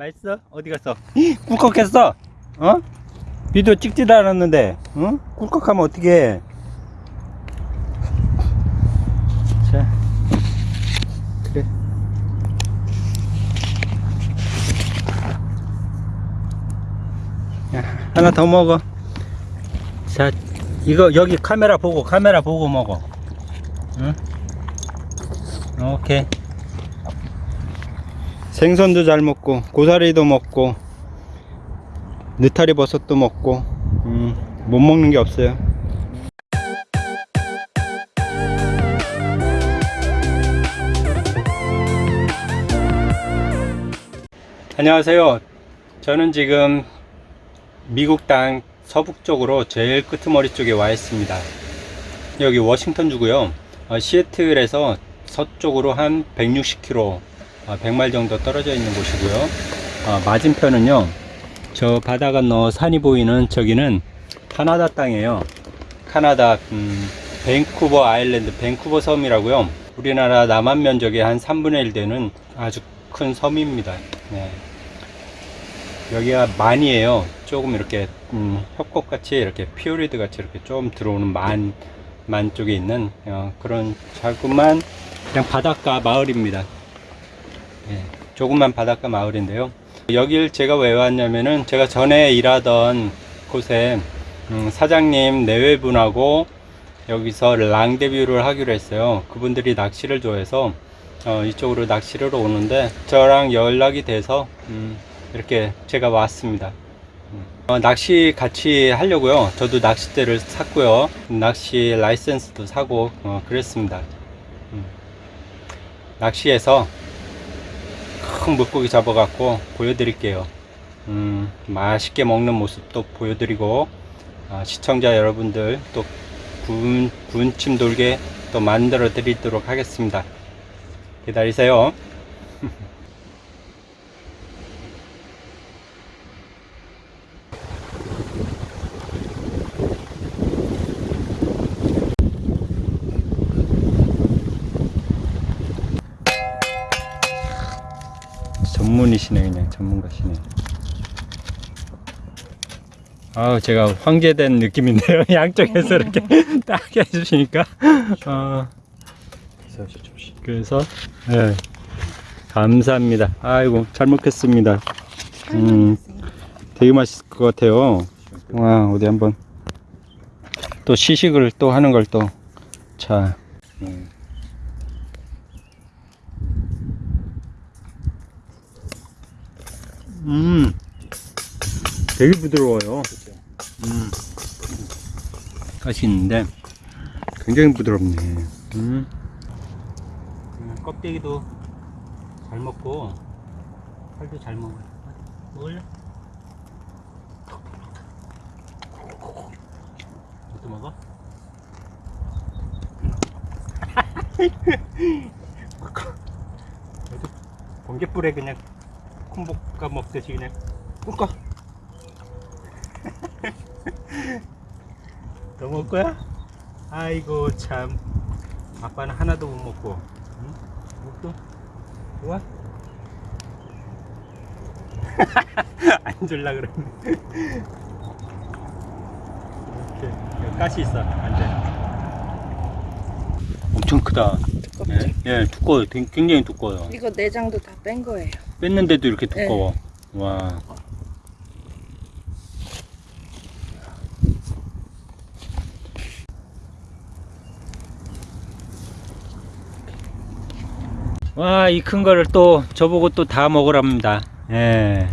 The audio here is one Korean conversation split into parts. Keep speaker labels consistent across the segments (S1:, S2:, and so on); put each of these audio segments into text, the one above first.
S1: 맛있어? 어디 갔어? 꿀꺽했어? 어? 비디오 찍지도 않았는데, 어? 꿀꺽하면 어떻게 자, 그래. 야, 하나 더 먹어. 자, 이거 여기 카메라 보고, 카메라 보고 먹어. 응? 오케이. 생선도 잘 먹고 고사리도 먹고 느타리 버섯도 먹고 음, 못 먹는 게 없어요. 안녕하세요. 저는 지금 미국 땅 서북쪽으로 제일 끄트머리 쪽에 와 있습니다. 여기 워싱턴 주고요. 어, 시애틀에서 서쪽으로 한 160km 100마일 정도 떨어져 있는 곳이고요. 어, 맞은편은요 저 바다 건너 산이 보이는 저기는 카나다 땅이에요. 카나다 음, 밴쿠버 아일랜드 밴쿠버 섬이라고요. 우리나라 남한 면적의 한 3분의 1 되는 아주 큰 섬입니다. 네. 여기가 만이에요. 조금 이렇게 음, 협곡같이 이렇게 피오르드 같이 이렇게 좀 들어오는 만, 만 쪽에 있는 어, 그런 자그만 그냥 바닷가 마을입니다. 예, 조그만 바닷가 마을인데요. 여길 제가 왜 왔냐면은 제가 전에 일하던 곳에 음, 사장님 내외분하고 여기서 랑데뷰를 하기로 했어요. 그분들이 낚시를 좋아해서 어, 이쪽으로 낚시를 오는데 저랑 연락이 돼서 음, 이렇게 제가 왔습니다. 음, 어, 낚시 같이 하려고요. 저도 낚싯대를 샀고요. 낚시 라이센스도 사고 어, 그랬습니다. 음, 낚시해서 큰 물고기 잡아갖고 보여드릴게요. 음, 맛있게 먹는 모습도 보여드리고 아, 시청자 여러분들 또 군, 군침 돌게 또 만들어 드리도록 하겠습니다. 기다리세요. 전문이시네 그냥. 전문가시네. 아우 제가 황제된 느낌인데요. 양쪽에서 이렇게 딱 해주시니까. 어, 그래서 네, 감사합니다. 아이고 잘 먹겠습니다. 음, 되게 맛있을 것 같아요. 와 어디 한번. 또 시식을 또 하는 걸또자. 음. 음, 되게 부드러워요. 음, 가시 있는데 굉장히 부드럽네. 음. 음, 껍데기도 잘 먹고 살도 잘 먹어요. 먹을래? 이것도 먹어? 번개불에 그냥 콩볶아 먹듯이 그냥 꿀까 더 먹을 거야? 아이고 참. 아빠는 하나도 못 먹고. 응? 먹도 좋아? 안 줄라 그러네. 이렇게 여기 가시 있어. 안돼. 엄청 크다. 예, 예 두꺼워요. 굉장히 두꺼워요.
S2: 이거 내장도 다 뺀 거예요.
S1: 뺐는데도 이렇게 두꺼워. 와. 와, 이 큰 거를 또 저보고 또 다 먹으랍니다. 예.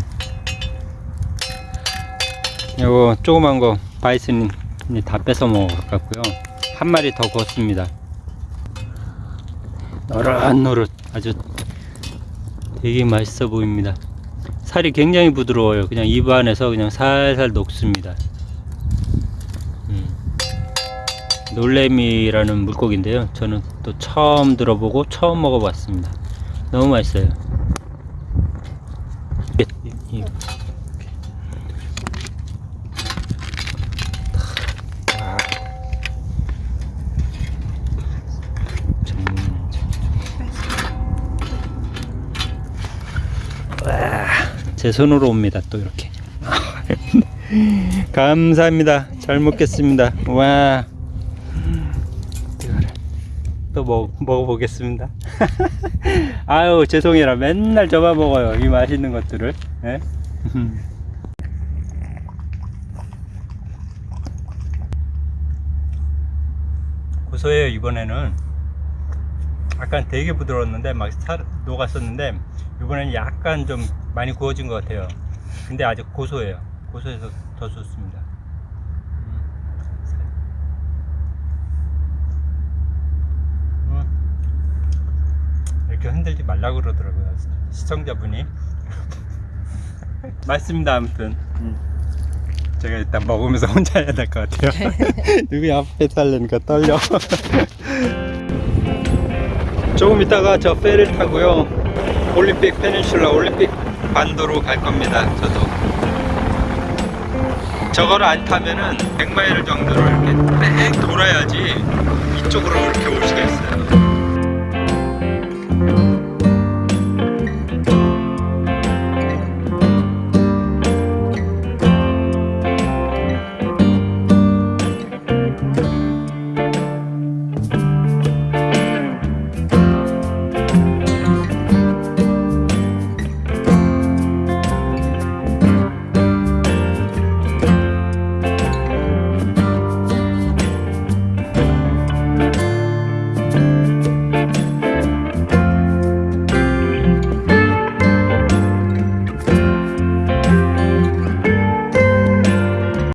S1: 요거 조그만 거 바이슨이 다 뺏어 먹을 것 같고요. 한 마리 더 구웠습니다. 노릇노릇 아주 되게 맛있어 보입니다. 살이 굉장히 부드러워요. 그냥 입 안에서 그냥 살살 녹습니다. 음. 놀래미라는 물고기인데요. 저는 또 처음 들어보고 처음 먹어봤습니다. 너무 맛있어요. 이- 이- 제 손으로 옵니다. 또 이렇게. 감사합니다. 잘 먹겠습니다. 와. 또 먹, 먹어보겠습니다. 아유, 죄송해라. 맨날 저만 먹어요. 이 맛있는 것들을. 예? 고소해요, 이번에는. 약간 되게 부드러웠는데, 막 살, 녹았었는데, 이번에는 약간 좀 많이 구워진 것 같아요. 근데 아직 고소해요. 고소해서 더 좋습니다. 음. 이렇게 흔들지 말라고 그러더라고요. 시청자분이. 맛있습니다, 아무튼. 제가 일단 먹으면서 혼자 해야 될 것 같아요. 누구 앞에 살려니까 떨려. 조금 있다가 저 페를 타고요. 올림픽 페닌슐라 올림픽 반도로 갈 겁니다. 저도. 저거를 안 타면은 100마일 정도를 이렇게 뺑 돌아야지 이쪽으로 이렇게 올 수가 있어요.